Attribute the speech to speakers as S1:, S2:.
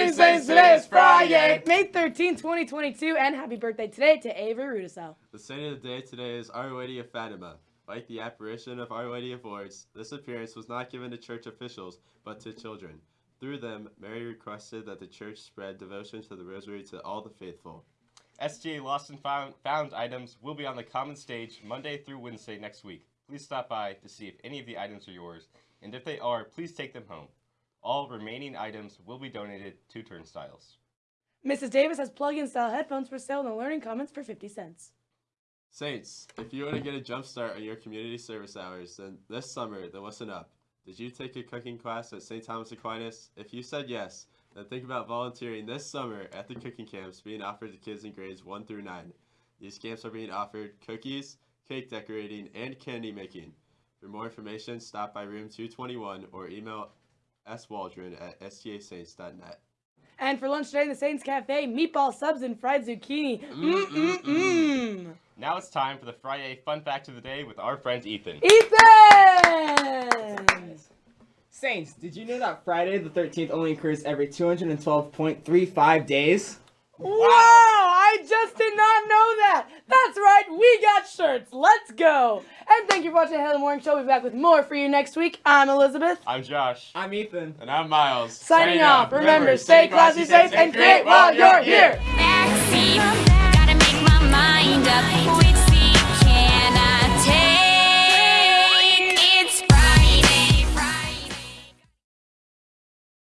S1: it's Friday!
S2: May 13, 2022, and happy birthday today to Avery Rudisell.
S3: The saint of the day today is Our Lady of Fatima. Like the apparition of Our Lady of Lourdes, this appearance was not given to church officials, but to children. Through them, Mary requested that the church spread devotion to the rosary to all the faithful.
S1: SGA Lost and found, found items will be on the common stage Monday through Wednesday next week. Please stop by to see if any of the items are yours, and if they are, please take them home. All remaining items will be donated to Turnstiles.
S2: Mrs. Davis has plug-in style headphones for sale in the Learning Commons for 50 cents.
S3: Saints, if you want to get a jump start on your community service hours, then this summer, then listen up. Did you take a cooking class at St. Thomas Aquinas? If you said yes, then think about volunteering this summer at the cooking camps being offered to kids in grades 1 through 9. These camps are being offered cookies, cake decorating, and candy making. For more information, stop by room 221 or email swaldron at stasaints.net.
S2: And for lunch today in the Saints Cafe, meatball subs and fried zucchini. Mmm-mm-mm.
S1: Now it's time for the Friday Fun Fact of the Day with our friend Ethan.
S2: Ethan!
S4: Saints, did you know that Friday the 13th only occurs every 212.35 days?
S2: Wow! Let's go! And thank you for watching the Halo Morning Show. We'll be back with more for you next week. I'm Elizabeth.
S1: I'm Josh.
S4: I'm Ethan.
S1: And I'm Miles.
S2: Signing off. Remember, stay classy, safe, and create while you're here!